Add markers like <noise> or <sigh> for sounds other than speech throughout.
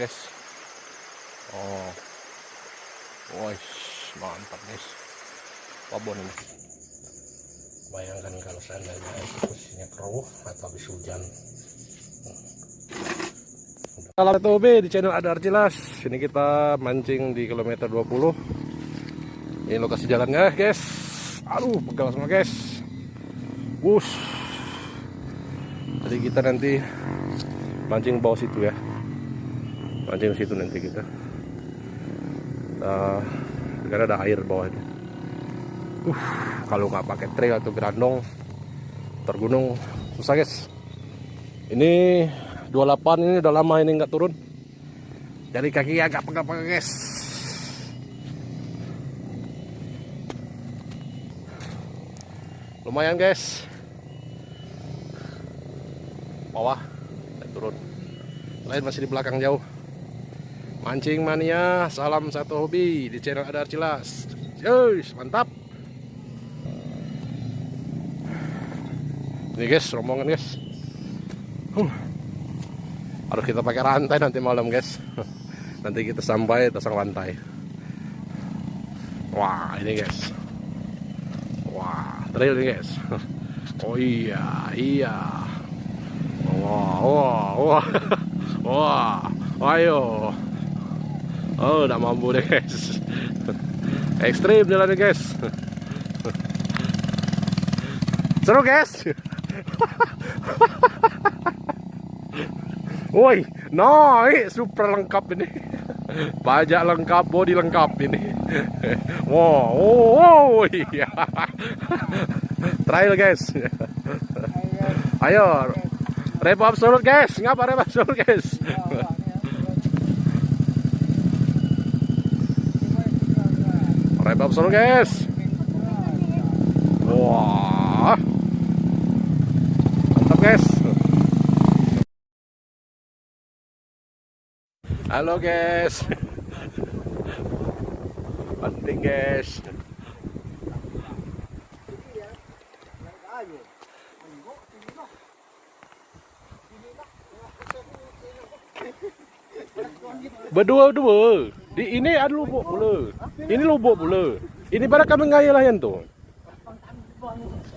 guys. Oh. Wah, mantap guys. Wabon ini. Bayangkan kalau seandainya posisinya keruh atau habis hujan. Halo Tobi di channel Adar Jelas Ini kita mancing di kilometer 20 Ini lokasi jalannya guys. Aduh pegal semua guys. Wush. Jadi kita nanti Mancing bawah situ ya Mancing situ nanti kita uh, Karena ada air bawah ini uh, Kalau nggak pakai trail atau gerandong Tergunung Susah guys. Ini 28 ini udah lama ini nggak turun. Dari kaki agak pegal-pegal guys. Lumayan guys. Bawah turun. Lain masih di belakang jauh mancing mania salam satu hobi di channel Adar Cilas. Yeay, mantap. Ini guys rombongan guys. Huh. Harus kita pakai rantai nanti malam guys. <laughs> Nanti kita sampai pasang rantai wah ini guys. Wah trail ini guys. <laughs> Oh iya iya. Wah wah wah. <laughs> Wah ayo oh udah mampu deh guys ekstrim jalannya guys seru guys Woi, naik super lengkap ini. Pajak lengkap, body lengkap ini. Wow, oh, oh iya. Trial guys. Ayo. Repo absolut guys. Ngapa repo absolut guys? Repo absolut guys. Wah. Mantap guys. Halo guys Penting guys Berdua-dua. Di ini ada lubuk pula. Ini lubuk pula. Ini pada kami ngaya lah yang tu.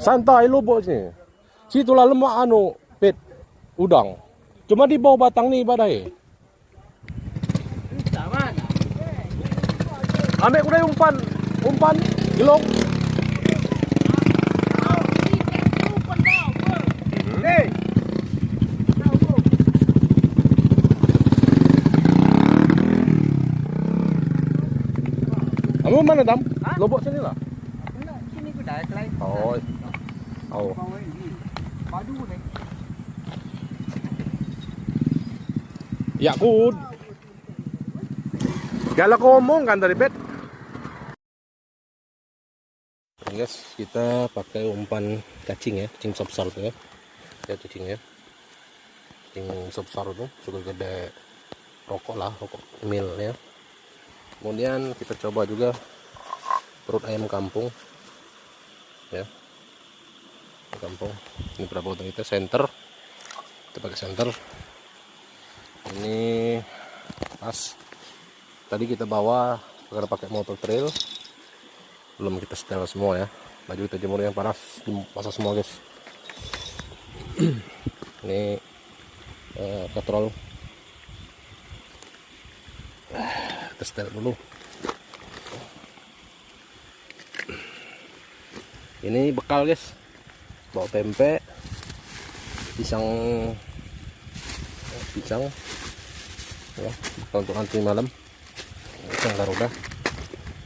Santai lubuk sini. Situlah lemak anu Pit Udang. Cuma di bawah batang ni badai. Ambil kuda umpan, umpan, gelong. Kamu mana dam? Lobok sini lah. Sini ku dah kelai. Oh. Oh. Padu ni. Ya kud. Galak ngomong kan tadi bet. guys kita pakai umpan cacing ya cacing besar tuh ya ya cacing ya cacing besar tuh sudah gede rokok lah rokok mil ya kemudian kita coba juga perut ayam kampung. Ya. Kampung. Ini berapa utang kita center kita pakai center ini pas tadi kita bawa karena pakai motor trail. Belum kita setel semua ya. Baju kita jemur yang panas dimasak semua guys. <clears throat> Ini eh, katrol kita setel dulu ini bekal guys. Bawa pempek pisang. Pisang. Ya bekal untuk nanti malam. Pisang garuda.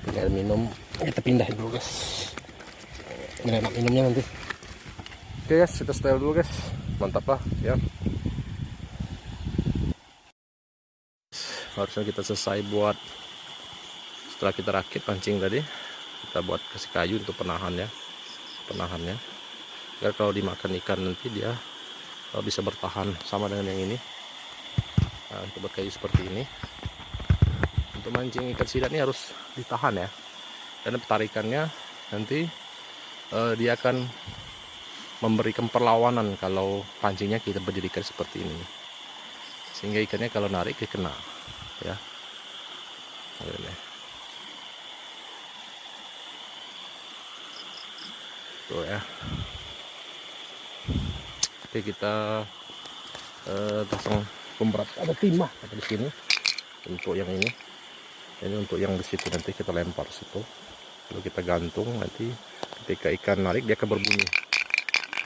Tinggal minum. Kita pindahin dulu guys. Ini enak minumnya nanti. Oke guys kita setel dulu guys. Mantap lah ya. Harusnya kita selesai buat setelah kita rakit pancing tadi kita buat kasih kayu untuk penahan ya penahannya. Agar kalau dimakan ikan nanti dia kalau bisa bertahan sama dengan yang ini. Nah, kita buat kayu seperti ini. Untuk mancing ikan sidat ini harus ditahan ya. Karena petarikannya nanti uh, dia akan memberikan perlawanan kalau pancingnya kita berdirikan seperti ini. Sehingga ikannya kalau narik dia kena ya. Ini tuh ya. Oke kita eh, pasang pemberat. Ada timah ada di sini untuk yang ini. Ini untuk yang di situ nanti kita lempar situ. Lalu kita gantung nanti. Ketika ikan narik dia akan berbunyi.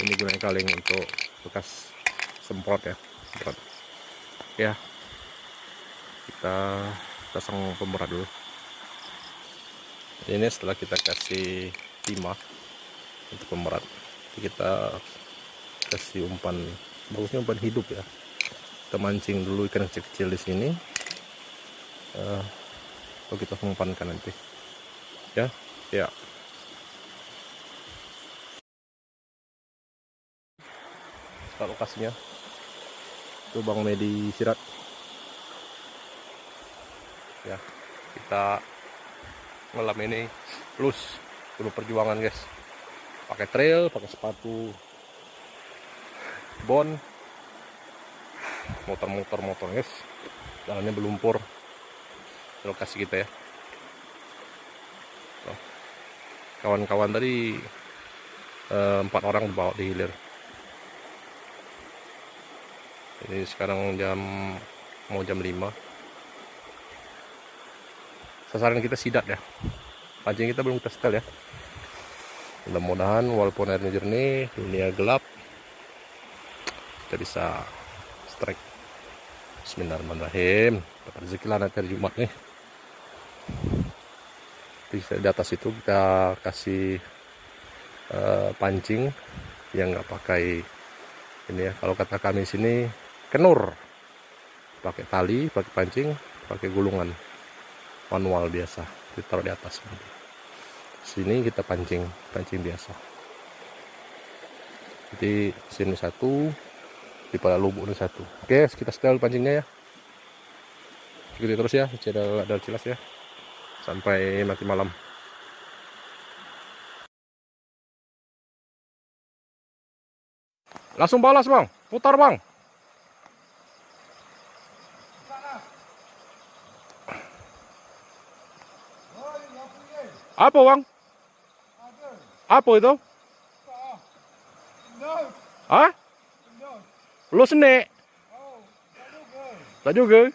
Ini gunakan kaleng untuk bekas semprot ya semprot. Ya. Kita pasang pemberat dulu. Ini setelah kita kasih timah untuk pemberat. Kita kasih umpan bagusnya umpan hidup ya. Kita mancing dulu ikan kecil-kecil di sini. Uh, kita umpankan nanti. Ya ya. Sekarang lokasinya. Itu Bang Medi Sirat. Ya kita malam ini plus dulu perjuangan guys pakai trail pakai sepatu bon. Motor-motor motor guys jalannya berlumpur. Lokasi kita ya. Kawan-kawan tadi eh, empat orang dibawa di hilir. Ini sekarang jam mau jam 5 sasaran kita sidat ya. Pancing kita belum kita setel ya mudah-mudahan walaupun airnya jernih dunia gelap kita bisa strike. Bismillahirrahmanirrahim. Dapat rezeki lah nanti hari Jumat nih. Di atas itu kita kasih uh, pancing yang nggak pakai ini ya. Kalau kata kami sini kenur. Pakai tali pakai pancing pakai gulungan. Manual biasa ditaruh di atas sini kita pancing pancing biasa. Jadi sini satu di pada lubuk ini satu. Oke kita setel pancingnya ya. Ikuti terus ya channel ada jelas ya. Sampai nanti malam. Langsung balas bang. Putar bang apa bang apa itu Hah? Lo sene? Tak juga.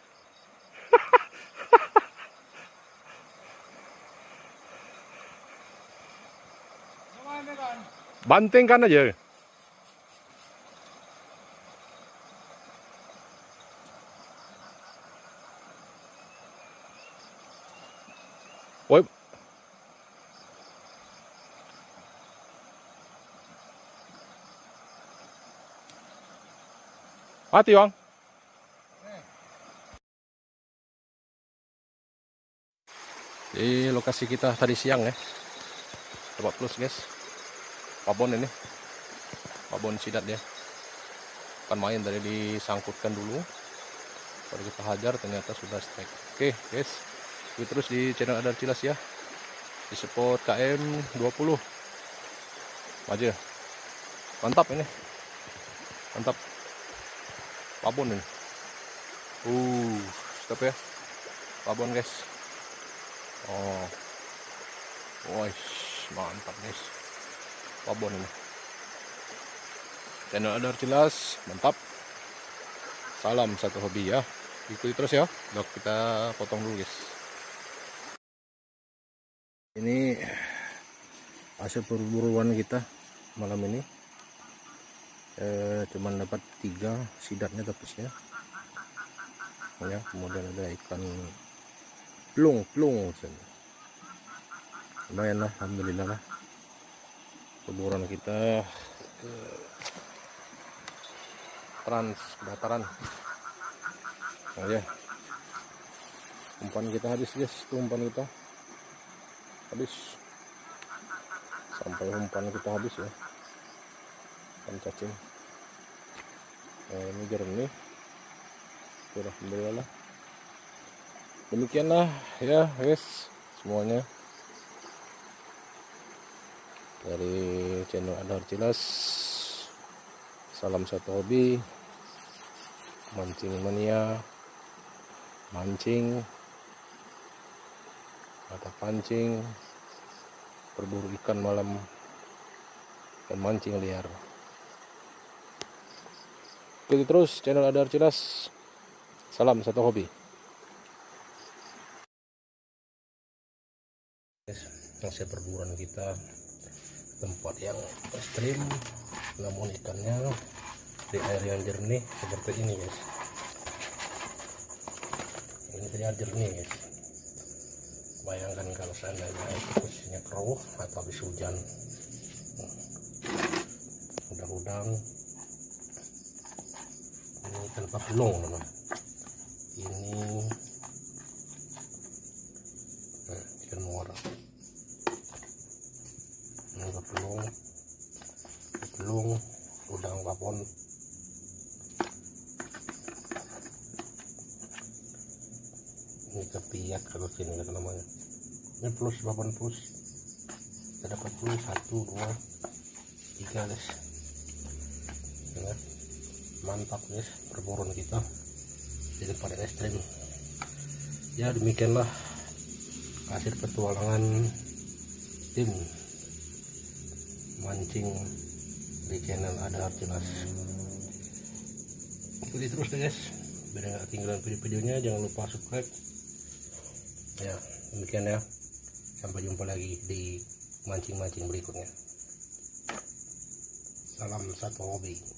Bantingkan aja. Woi. Mati bang. Di lokasi kita tadi siang ya. Tempat plus guys. Pabon ini. Pabon sidat ya. Kan main tadi disangkutkan dulu. Baru kita hajar ternyata sudah strike. Oke guys. Ikuti terus di channel Adar Cilas ya. Di support KM 20. Maju. Mantap ini. Mantap pabon ini. Uh stop ya. Pabon guys. Oh. Wah mantap guys. Pabon ini. Channel ada jelas. Mantap. Salam satu hobi ya. Ikuti terus ya. Dok kita potong dulu guys. Ini hasil perburuan kita malam ini eh, cuman dapat tiga sidatnya tapusnya ya. Kemudian ada ikan plung plung lumayan lah alhamdulillah lah. Keburan kita ke trans dataran oh ya. Umpan kita habis guys. Itu umpan kita. Habis. Sampai umpan kita habis ya. Ikan cacing nah ini jernih. Alhamdulillah. Demikianlah ya guys semuanya. Dari channel Adar Cilas. Salam satu hobi. Mancing mania. Mancing. Atau pancing. Berburu ikan malam. Dan mancing liar ikuti terus channel Adar Cilas salam satu hobi. Hasil perburuan kita tempat yang ekstrim namun ikannya di air yang jernih seperti ini guys. Ini air jernih guys. Bayangkan kalau seandainya air posisinya keruh atau habis hujan. Udang-udang ini ikan papelong teman ini nah, ikan muara ini papelong papelong udang papon ini kepiak kalau sini kata namanya. Ini plus 8 plus. Kita dapat plus 1 2 3 guys. Mantap guys perburuan kita di tempat ekstrim. Ya demikianlah hasil petualangan tim mancing di channel ada jelas ikuti terus deh guys. Biar nggak ketinggalan video-videonya jangan lupa subscribe. Ya demikian ya. Sampai jumpa lagi di mancing-mancing berikutnya. Salam satu hobi